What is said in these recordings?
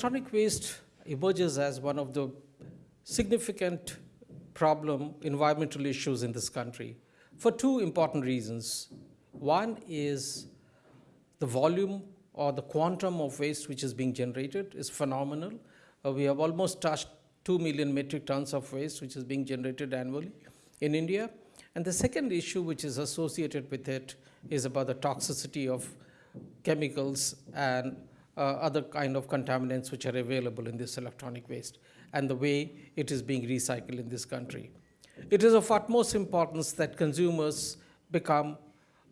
Electronic waste emerges as one of the significant problem environmental issues in this country for two important reasons. One is the volume or the quantum of waste which is being generated is phenomenal. Uh, we have almost touched 2 million metric tons of waste which is being generated annually in India. And the second issue which is associated with it is about the toxicity of chemicals and Uh, other kind of contaminants which are available in this electronic waste and the way it is being recycled in this country. It is of utmost importance that consumers become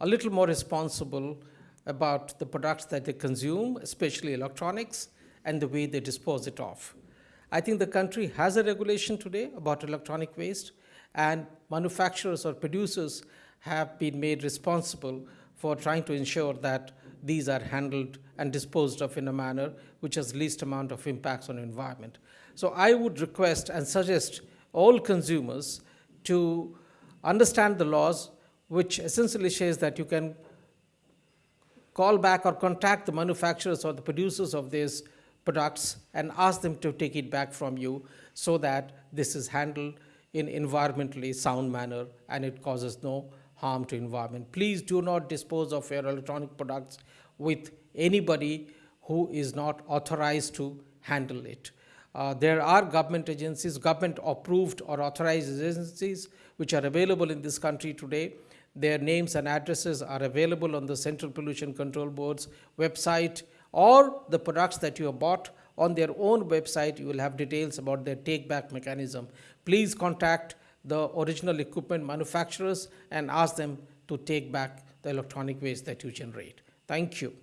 a little more responsible about the products that they consume, especially electronics, and the way they dispose it off. I think the country has a regulation today about electronic waste, and manufacturers or producers have been made responsible for trying to ensure that these are handled and disposed of in a manner which has least amount of impacts on environment. So I would request and suggest all consumers to understand the laws which essentially says that you can call back or contact the manufacturers or the producers of these products and ask them to take it back from you so that this is handled in environmentally sound manner and it causes no harm to environment. Please do not dispose of your electronic products with anybody who is not authorized to handle it. Uh, there are government agencies, government approved or authorized agencies which are available in this country today their names and addresses are available on the Central Pollution Control Board's website or the products that you have bought on their own website, you will have details about their take back mechanism. Please contact the original equipment manufacturers and ask them to take back the electronic waste that you generate. Thank you.